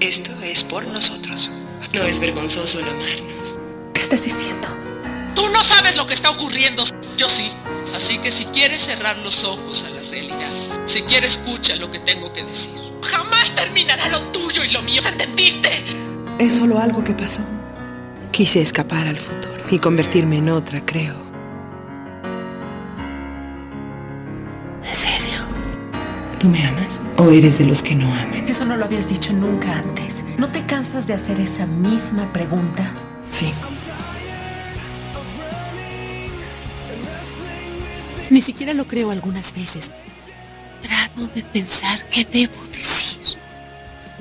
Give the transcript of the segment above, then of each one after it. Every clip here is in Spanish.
Esto es por nosotros. No es vergonzoso el amarnos. ¿Qué estás diciendo? Tú no sabes lo que está ocurriendo. Yo sí. Así que si quieres cerrar los ojos a la realidad, si quieres escucha lo que tengo que decir. Jamás terminará lo tuyo y lo mío. ¿Entendiste? Es solo algo que pasó. Quise escapar al futuro y convertirme en otra, creo. ¿Tú me amas? ¿O eres de los que no aman? Eso no lo habías dicho nunca antes. ¿No te cansas de hacer esa misma pregunta? Sí. Ni siquiera lo creo algunas veces. Trato de pensar qué debo decir.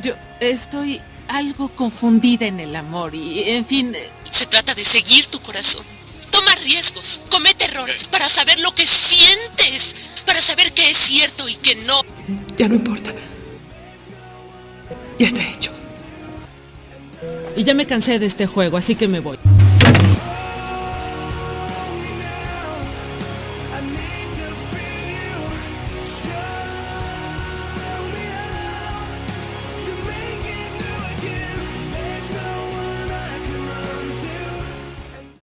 Yo estoy algo confundida en el amor y, en fin... Se trata de seguir tu corazón. Toma riesgos, comete errores para saber lo que sientes, cierto y qué no. Ya no importa. Ya está hecho. Y ya me cansé de este juego, así que me voy.